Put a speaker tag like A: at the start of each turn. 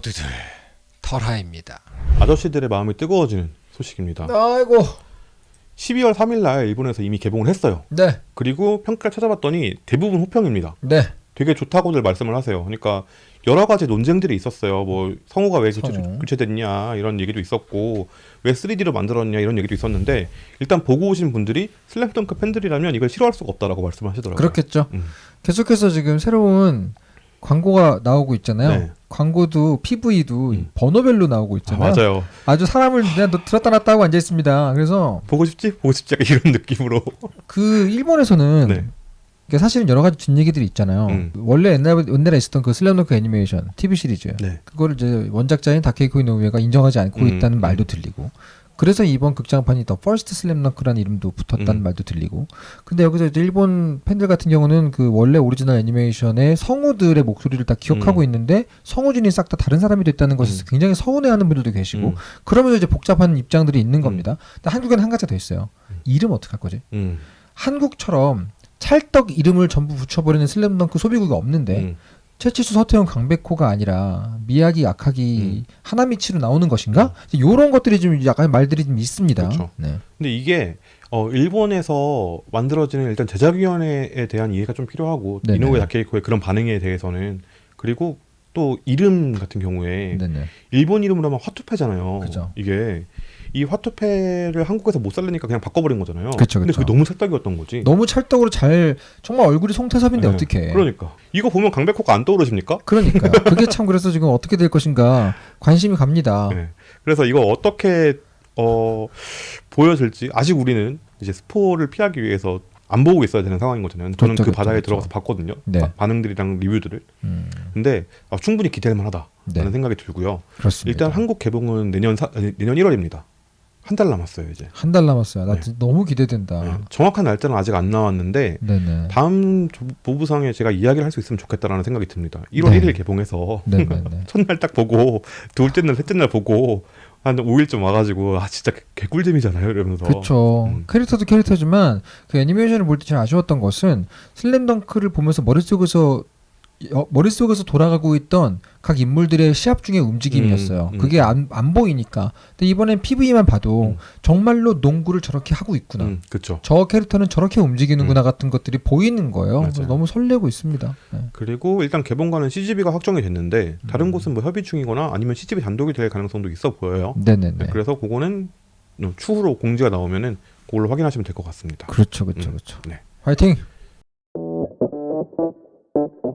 A: 모두들 털하입니다.
B: 아저씨들의 마음이 뜨거워지는 소식입니다.
A: 아이고.
B: 12월 3일 날 일본에서 이미 개봉을 했어요.
A: 네.
B: 그리고 평가를 찾아봤더니 대부분 호평입니다.
A: 네.
B: 되게 좋다고들 말씀을 하세요. 그러니까 여러 가지 논쟁들이 있었어요. 뭐 성우가 왜 교체,
A: 성우.
B: 교체 됐냐 이런 얘기도 있었고 왜 3D로 만들었냐 이런 얘기도 있었는데 일단 보고 오신 분들이 슬램덩크 팬들이라면 이걸 싫어할 수가 없다라고 말씀하시더라고요.
A: 그렇겠죠.
B: 음.
A: 계속해서 지금 새로운 광고가 나오고 있잖아요.
B: 네.
A: 광고도 PV도
B: 음.
A: 번호별로 나오고
B: 아,
A: 있잖아요.
B: 맞아요.
A: 아주 사람을 그냥 너- 들었다 놨다 하고 앉아 있습니다. 그래서
B: 보고 싶지? 보고 싶지? 이런 느낌으로.
A: 그 일본에서는
B: 네.
A: 사실은 여러 가지 뒷얘기들이 있잖아요.
B: 음.
A: 원래 옛날 옛날에 있었던 그 슬램덩크 애니메이션 TV 시리즈
B: 네.
A: 그거를 이제 원작자인 다케히코 이노우에가 인정하지 않고
B: 음,
A: 있다는
B: 음.
A: 말도 들리고 그래서 이번 극장판이 The First 슬램덩크라는 이름도 붙었다는
B: 음.
A: 말도 들리고 근데 여기서 이제 일본 팬들 같은 경우는 그 원래 오리지널 애니메이션의 성우들의 목소리를 다 기억하고
B: 음.
A: 있는데 성우진이 싹 다 다른 사람이 됐다는 것에서
B: 음.
A: 굉장히 서운해하는 분들도 계시고
B: 음.
A: 그러면서 이제 복잡한 입장들이 있는 겁니다. 근데 한국에는 한 가지가 더 있어요. 이름 어떻게 할 거지?
B: 음.
A: 한국처럼 찰떡 이름을 전부 붙여버리는 슬램덩크 소비국이 없는데
B: 음.
A: 최치수 서태웅 강백호가 아니라 미야기 아카기
B: 음.
A: 하나미치로 나오는 것인가? 이런 것들이 좀 약간 말들이 좀 있습니다.
B: 그렇죠.
A: 네.
B: 근데 이게 어, 일본에서 만들어지는 일단 제작위원회에 대한 이해가 좀 필요하고
A: 네네.
B: 이노우에 다케이코의 그런 반응에 대해서는 그리고 또 이름 같은 경우에
A: 네네.
B: 일본 이름으로 하면 화투패잖아요.
A: 그죠.
B: 이게 이 화투패를 한국에서 못 살리니까 그냥 바꿔버린 거잖아요.
A: 그쵸,
B: 근데
A: 그쵸.
B: 그게 너무 찰떡이었던 거지.
A: 너무 찰떡으로 잘 정말 얼굴이 송태섭인데
B: 네.
A: 어떻게?
B: 그러니까 이거 보면 강백호가 안 떠오르십니까?
A: 그러니까요. 그게 참 그래서 지금 어떻게 될 것인가 관심이 갑니다.
B: 네. 그래서 이거 어떻게 어 보여질지 아직 우리는 이제 스포를 피하기 위해서 안 보고 있어야 되는 상황인 거잖아요. 저는
A: 그렇죠,
B: 그 바닥에
A: 그렇죠.
B: 들어가서 봤거든요.
A: 네.
B: 바- 반응들이랑 리뷰들을.
A: 음,
B: 근데 아, 충분히 기대할 만하다라는
A: 네.
B: 생각이 들고요.
A: 그렇습니다.
B: 일단 한국 개봉은 내년 사, 내년 1월입니다. 한 달 남았어요 이제.
A: 한 달 남았어요. 나
B: 네.
A: 너무 기대된다.
B: 네. 정확한 날짜는 아직 안 나왔는데
A: 네네.
B: 다음 조- 보부상에 제가 이야기를 할 수 있으면 좋겠다라는 생각이 듭니다. 1월
A: 네.
B: 1일 개봉해서. 첫날 딱 보고 둘째 날 셋째 날 보고 한 5일쯤 와가지고 아 진짜 개- 개꿀잼이잖아요 이러면서
A: 그렇죠.
B: 음.
A: 캐릭터도 캐릭터지만 그 애니메이션을 볼 때 제일 아쉬웠던 것은 슬램덩크를 보면서 머릿속에서 어, 머릿속에서 돌아가고 있던 각 인물들의 시합 중의 움직임이었어요.
B: 음, 음.
A: 그게 안, 안 보이니까. 근데 이번엔 PV만 봐도
B: 음.
A: 정말로 농구를 저렇게 하고 있구나.
B: 음, 그렇죠.
A: 저 캐릭터는 저렇게 움직이는구나 같은 것들이 보이는 거예요. 그래서. 너무 설레고 있습니다. 네.
B: 그리고 일단 개봉관은 CGV가 확정이 됐는데 다른
A: 음.
B: 곳은 뭐 협의 중이거나 아니면 CGV 단독이 될 가능성도 있어 보여요.
A: 네네네.
B: 네, 그래서 그거는 어, 추후로 공지가 나오면은 그걸로 확인하시면 될 것 같습니다.
A: 그렇죠, 그렇죠,
B: 음.
A: 그렇죠.
B: 네.
A: 화이팅!